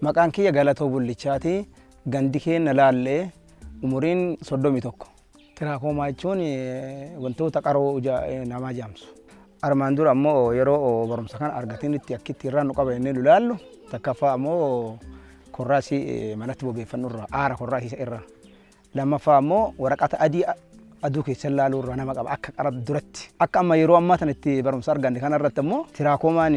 Maqaan kiyya Galatoo Bullichaati. Gandi keenya laallee umuriin soddomii tokko. Tiraakomaa jechuun wantoota qaroo namaa jaamsu. Armaan dura ammoo yeroo barumsa kana argatiin itti akkitti irraa nu qaba jennee nu laallu takkaffaa ammoo korraasii manatti bobeeffannu irraa aara korraasii irraa. Lammaffaa ammoo waraqata adii aduu keessa laaluu irraa nama qaba akka qara duratti. Akka amma yeroo ammaa kana itti barumsa arganne kana irratti ammoo tiraakomaan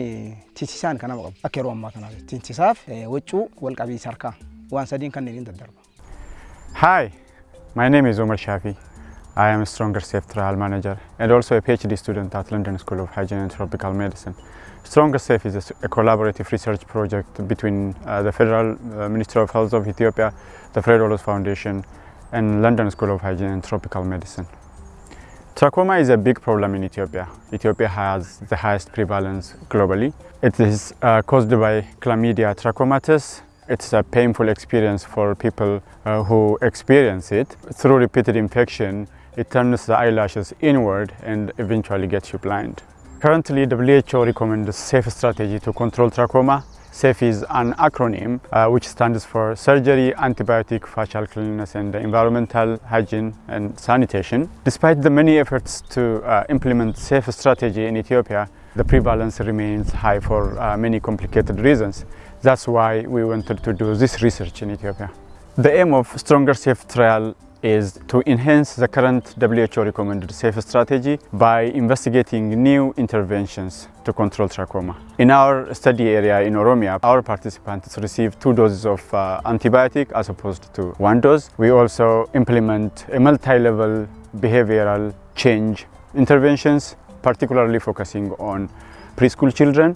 tinsisaan kan nama qabu akka yeroo ammaa kana tinsisaaf waccuu wal qabiisa harkaa waan sadiin kanneen daddarba. Hi, my name is Omar Shafi. I am a Stronger Safe Trial Manager and also a PhD student at London School of Hygiene and Tropical Medicine. Stronger Safe is a, collaborative research project between uh, the Federal uh, Ministry of Health of Ethiopia, the Fred Hollows Foundation and London School of Hygiene and Tropical Medicine. Trachoma is a big problem in Ethiopia. Ethiopia has the highest prevalence globally. It is uh, caused by Chlamydia trachomatis, it's a painful experience for people uh, who experience it. Through repeated infection, it turns the eyelashes inward and eventually gets you blind. Currently, WHO recommends a safe strategy to control trachoma. SAFE is an acronym uh, which stands for Surgery, Antibiotic, Facial Cleanliness and Environmental Hygiene and Sanitation. Despite the many efforts to uh, implement SAFE strategy in Ethiopia, the prevalence remains high for uh, many complicated reasons. That's why we wanted to do this research in Ethiopia. The aim of Stronger Safe Trial is to enhance the current WHO recommended safe strategy by investigating new interventions to control trachoma. In our study area in Oromia, our participants receive two doses of uh, antibiotic as opposed to one dose. We also implement a multi-level behavioral change interventions, particularly focusing on preschool children.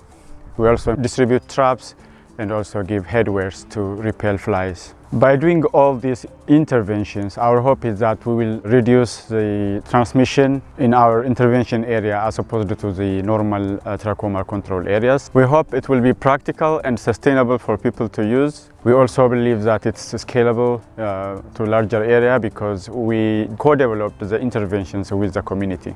We also distribute traps and also give headwears to repel flies. By doing all these interventions, our hope is that we will reduce the transmission in our intervention area as opposed to the normal uh, trachoma control areas. We hope it will be practical and sustainable for people to use. We also believe that it's scalable uh, to larger area because we co-developed the interventions with the community.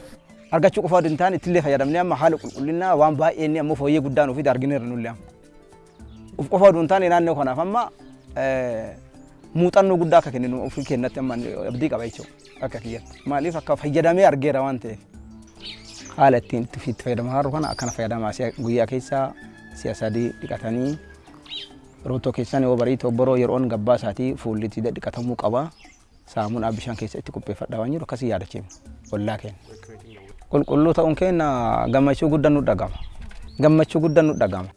Argachuu qofa hin taane ittillee fayyadamnee amma haala qulqullinaa waan baay'ee inni ammoo fooyyee guddaan ofiit argineerra nullee. Uf qofa hin taane naannoo kanaaf amma muuxannoo guddaa akka kenninu ofii kennatti amma abdii qaba jechuudha akka kiyyatti. Maaliif akka fayyadamee argeera waan ta'eef. Haala ittiin itti fayyadamaa jiru kana akkana fayyadamaa guyyaa keessaa si'a sadii dhiqatanii rootoo keessan yoo barii tobboroo yeroon gabbaa isaatii fuulli itti dhiqatamuu qaba. Saamunaa bishaan keessa itti qopheeffadhaa waan jiru akkasii yaadachiifna ollaa keenya. Qulqulluu ta'uun keenya gammachuu guddaan nu dhagama. Gammachuu guddaan nu dhagama.